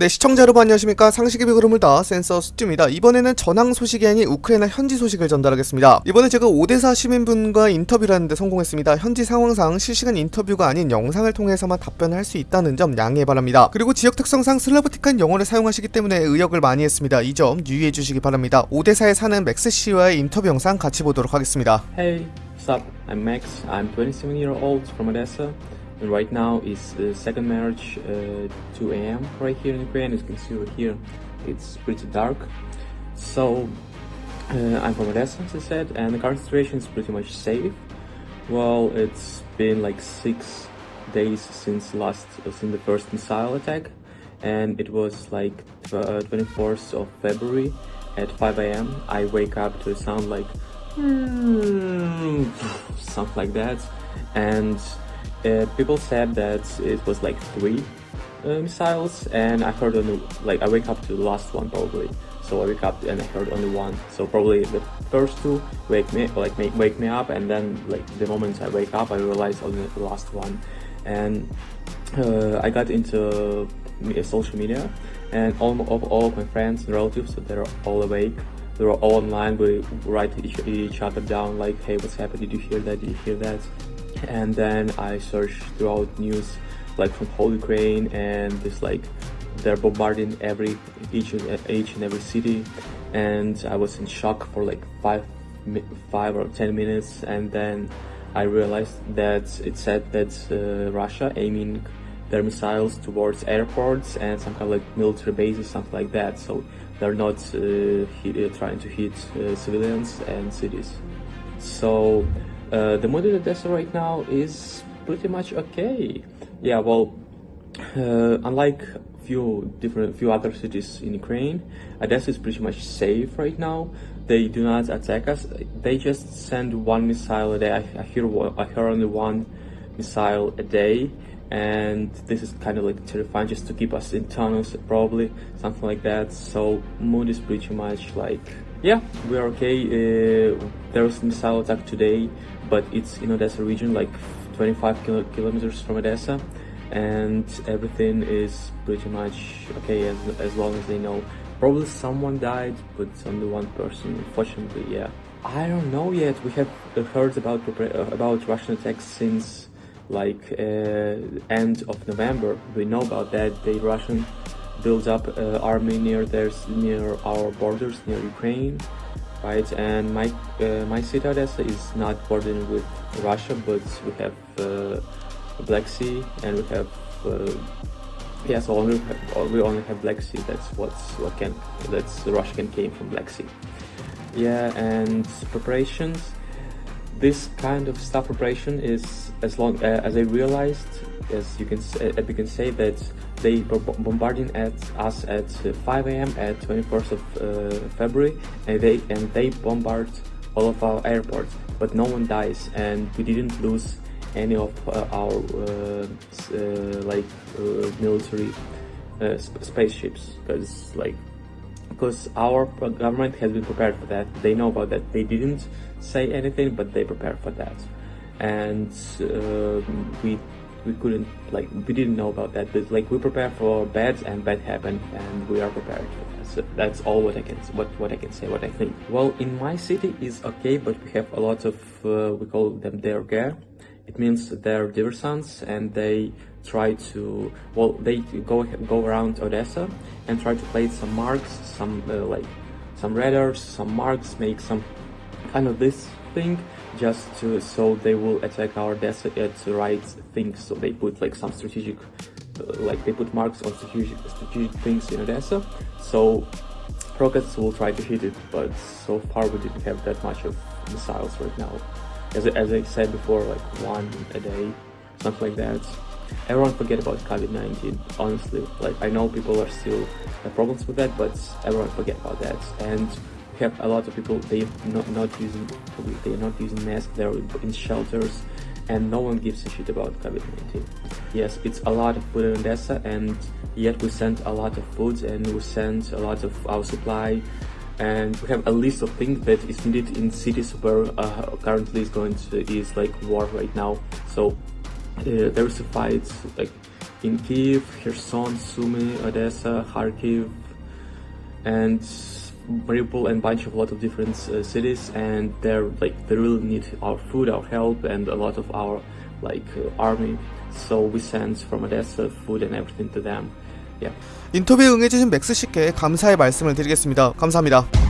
네, 시청자 여러분 안녕하십니까. 상식의 흐름을 다 센서 스튜입니다. 이번에는 전황 소식이 아닌 우크라이나 현지 소식을 전달하겠습니다. 이번에 제가 오데사 시민분과 인터뷰를 하는데 성공했습니다. 현지 상황상 실시간 인터뷰가 아닌 영상을 통해서만 답변을 할 수 있다는 점 양해 바랍니다. 그리고 지역 특성상 슬라브틱한 영어를 사용하시기 때문에 의역을 많이 했습니다. 이 점 유의해 주시기 바랍니다. 오데사에 사는 맥스 씨와의 인터뷰 영상 같이 보도록 하겠습니다. Hey, what's up? I'm Max. I'm 27 year old from Odessa, right now is the second marriage, uh, 2 a.m. right here in Ukraine. As you can see over here, it's pretty dark. So uh, I'm from Odessa, as I said, and the current situation is pretty much safe. Well, it's been like six days since last uh, since the first missile attack, and it was like uh, 24th of February at 5 a.m. I wake up to a sound like something like that, and uh, people said that it was like three uh, missiles, and I heard only like I wake up to the last one probably. So I wake up and I heard only one. So probably the first two wake me like wake me up, and then like the moment I wake up, I realize only the last one, and uh, I got into social media, and all of all of my friends and relatives, so they're all awake. They're all online. We write each, each other down like, "Hey, what's happened? Did you hear that? Did you hear that?" And then I searched throughout news, like from whole Ukraine, and it's like they're bombarding every each and each and every city, and I was in shock for like five five or ten minutes, and then I realized that it said that uh, Russia aiming their missiles towards airports and some kind of like military bases, something like that. So they're not uh, hit, uh, trying to hit uh, civilians and cities. So uh, the mood in Odessa right now is pretty much okay. Yeah, well, uh, unlike few different few other cities in Ukraine, Odessa is pretty much safe right now. They do not attack us. They just send one missile a day. I, I hear I hear only one missile a day, and this is kind of like terrifying just to keep us in tunnels, probably something like that. So mood is pretty much like yeah, we are okay. Uh, there was missile attack today, but it's in Odessa region, like 25 kilo- kilometers from Odessa, and everything is pretty much okay as, as long as they know. Probably someone died, but only one person, unfortunately, yeah. I don't know yet. We have heard about about Russian attacks since like uh, end of November. We know about that. The Russian built up uh, army near their near our borders, near Ukraine, right? And my uh, my city Odessa is not bordering with Russia, but we have Black Sea and we have yes, only have, we only have Black Sea. That's what's what can that's the Russian came from Black Sea. Yeah, and preparations. This kind of stuff preparation is as long uh, as I realized, as you can s- uh, you can say that they bombarding at us at uh, 5 a.m. at 21st of uh, February, and they and they bombard all of our airports, but no one dies, and we didn't lose any of uh, our uh, uh, like military sp- spaceships because like because our government has been prepared for that. They know about that. They didn't say anything, but they prepared for that, and uh, we we couldn't like we didn't know about that. But like we prepare for bad, and bad happened, and we are prepared. For that. So that's all what I can what what I can say. What I think. Well, in my city is okay, but we have a lot of uh, we call them derger. It means they're diversants and they try to well they go go around Odessa and try to place some marks, some uh, like some radars, some marks, make some kind of this thing just to so they will attack our Odessa at the right things. So they put like some strategic uh, like they put marks on strategic strategic things in Odessa. So rockets will try to hit it, but so far we didn't have that much of missiles right now. As, I- as I said before, like one a day, something like that. Everyone forget about COVID-19, honestly. Like I know people are still have problems with that, but everyone forget about that. And we have a lot of people they not not using they are not using masks. They're in shelters, and no one gives a shit about COVID-19. Yes, it's a lot of food in Odessa, and yet we send a lot of food and we send a lot of our supply and we have a list of things that is needed in cities where uh, currently is going to is like war right now. So uh, there is a fight like in Kiev, Kherson, Sumy, Odessa, Kharkiv, and Mariupol and bunch of lot of different uh, cities and they're like they really need our food our help and a lot of our like uh, army so we send from Odessa food and everything to them yeah 인터뷰에 응해주신 맥스 씨께 감사의 말씀을 드리겠습니다. 감사합니다.